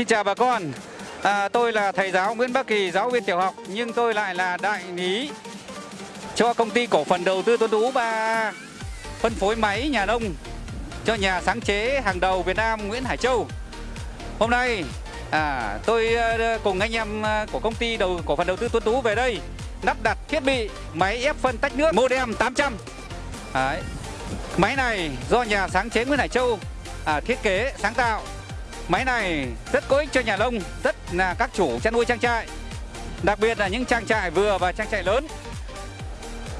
xin chào bà con. À, tôi là thầy giáo Nguyễn Bắc Kỳ, giáo viên tiểu học nhưng tôi lại là đại lý cho công ty cổ phần đầu tư Tuấn Tú và phân phối máy nhà nông cho nhà sáng chế hàng đầu Việt Nam Nguyễn Hải Châu. Hôm nay à, tôi ờ, cùng anh em ờ, của công ty đầu cổ phần đầu tư Tuấn Tú về đây lắp đặt thiết bị máy ép phân tách nước Modem 800. Đấy. Máy này do nhà sáng chế Nguyễn Hải Châu à, thiết kế sáng tạo Máy này rất có ích cho nhà nông, rất là các chủ chăn nuôi trang trại. Đặc biệt là những trang trại vừa và trang trại lớn.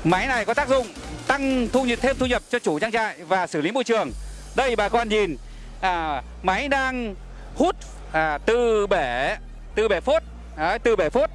Máy này có tác dụng tăng thu nhập thêm thu nhập cho chủ trang trại và xử lý môi trường. Đây bà con nhìn, à, máy đang hút à, từ bể từ bể phốt, đấy, từ bể phốt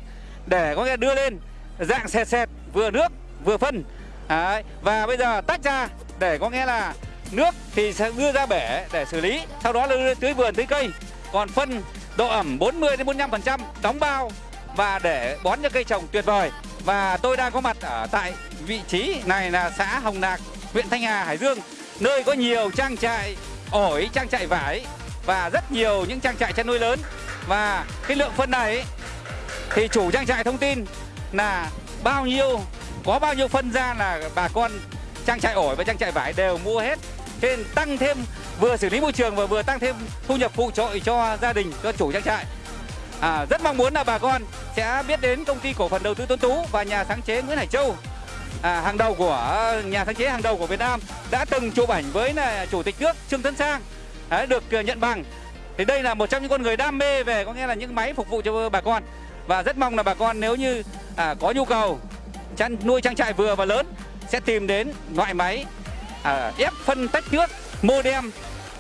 để có nghĩa đưa lên dạng sệt sệt vừa nước vừa phân. Đấy, và bây giờ tách ra để có nghĩa là nước thì sẽ đưa ra bể để xử lý, sau đó là đưa tưới vườn, tưới cây. Còn phân độ ẩm 40 đến 45 phần trăm, đóng bao và để bón cho cây trồng tuyệt vời. Và tôi đang có mặt ở tại vị trí này là xã Hồng Lạc huyện Thanh Hà, Hải Dương, nơi có nhiều trang trại ổi, trang trại vải và rất nhiều những trang trại chăn nuôi lớn. Và cái lượng phân này thì chủ trang trại thông tin là bao nhiêu, có bao nhiêu phân ra là bà con trang trại ổi và trang trại vải đều mua hết. Cho nên tăng thêm vừa xử lý môi trường và vừa tăng thêm thu nhập phụ trội cho gia đình cho chủ trang trại. À, rất mong muốn là bà con sẽ biết đến công ty cổ phần đầu tư Tuấn Tú và nhà sáng chế Nguyễn Hải Châu. À, hàng đầu của nhà sáng chế hàng đầu của Việt Nam đã từng chụp ảnh với là chủ tịch nước Trương Tấn Sang. À, được nhận bằng. Thì đây là một trong những con người đam mê về có nghĩa là những máy phục vụ cho bà con. Và rất mong là bà con nếu như à, có nhu cầu chăn nuôi trang trại vừa và lớn sẽ tìm đến loại máy à, ép phân tách nước modem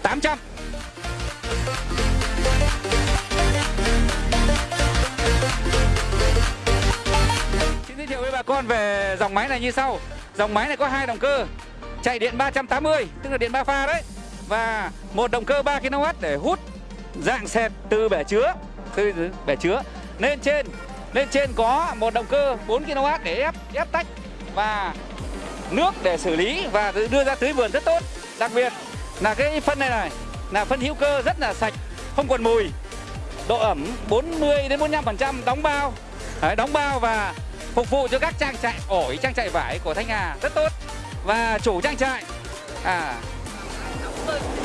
800 Xin giới thiệu với bà con về dòng máy này như sau. Dòng máy này có hai động cơ Chạy điện 380 tức là điện 3 pha đấy Và một động cơ 3 kW để hút dạng sệt từ bể chứa từ bể chứa. Lên trên lên trên có một động cơ 4 kW để ép ép tách và nước để xử lý và đưa ra tưới vườn rất tốt. Đặc biệt là cái phân này này là phân hữu cơ rất là sạch không còn mùi. Độ ẩm 40 đến 45 phần trăm đóng bao. Đấy, đóng bao và phục vụ cho các trang trại ổi trang trại vải của thanh hà rất tốt. Và chủ trang trại à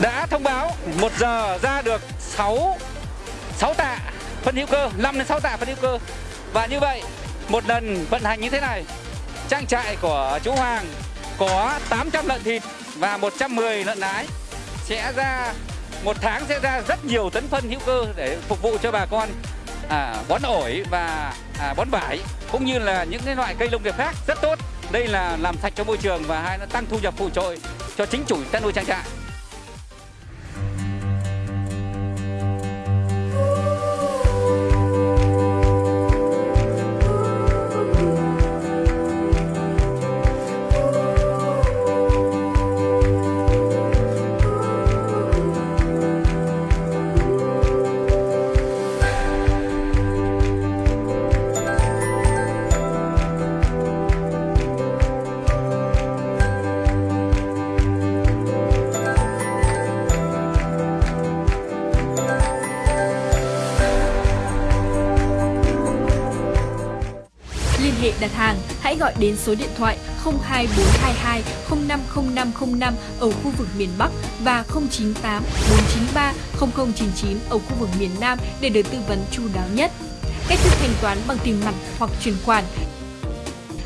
đã thông báo một giờ ra được 6 6 tạ phân hữu cơ 5 đến 6 tạ phân hữu cơ. Và như vậy một lần vận hành như thế này trang trại của chú Hoàng có 800 lợn thịt và 110 lợn nái sẽ ra một tháng sẽ ra rất nhiều tấn phân hữu cơ để phục vụ cho bà con à, bón ổi và à, bón vải cũng như là những cái loại cây nông nghiệp khác rất tốt. Đây là làm sạch cho môi trường và hai nó tăng thu nhập phụ trội cho chính chủ chăn nuôi trang trại. Hệ đặt hàng, hãy gọi đến số điện thoại 02422 050505 ở khu vực miền Bắc và 098 493 0099 ở khu vực miền Nam để được tư vấn chu đáo nhất. Cách thức thanh toán bằng tiền mặt hoặc chuyển khoản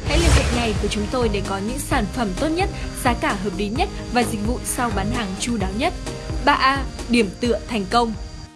Hãy liên hệ ngay với chúng tôi để có những sản phẩm tốt nhất, giá cả hợp lý nhất và dịch vụ sau bán hàng chu đáo nhất. 3A. Điểm tựa thành công